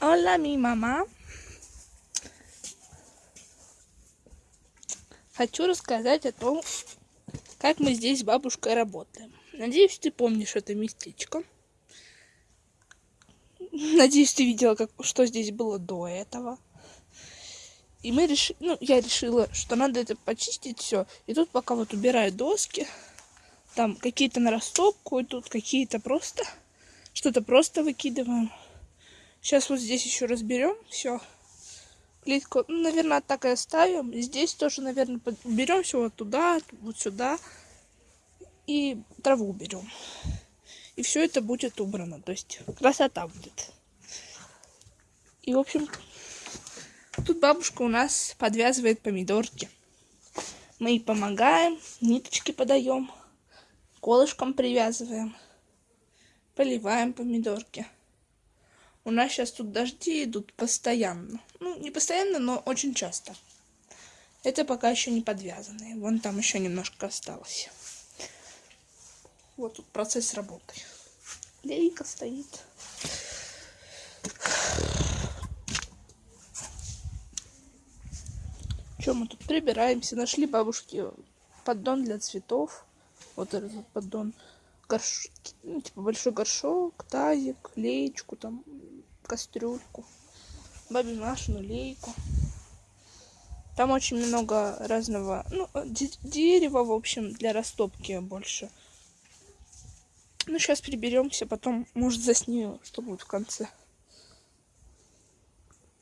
Hola, mi мама. Хочу рассказать о том, как мы здесь с бабушкой работаем. Надеюсь, ты помнишь это местечко. Надеюсь, ты видела, как, что здесь было до этого. И мы решили, ну, я решила, что надо это почистить все. И тут пока вот убираю доски, там какие-то на растопку, и тут какие-то просто, что-то просто выкидываем. Сейчас вот здесь еще разберем все. Плитку, ну, наверное, так и оставим. Здесь тоже, наверное, уберем все вот туда, вот сюда. И траву уберем. И все это будет убрано. То есть красота будет. И, в общем, тут бабушка у нас подвязывает помидорки. Мы ей помогаем, ниточки подаем, колышком привязываем, поливаем помидорки. У нас сейчас тут дожди идут постоянно. Ну, не постоянно, но очень часто. Это пока еще не подвязанные. Вон там еще немножко осталось. Вот тут процесс работы. Лейка стоит. Чем мы тут прибираемся? Нашли бабушки поддон для цветов. Вот этот поддон. Горш... Ну, типа большой горшок, тазик, леечку там кастрюльку, бабе Машину лейку. Там очень много разного, ну, дерева, в общем, для растопки больше. Ну, сейчас приберемся, потом, может, заснимем, что будет в конце.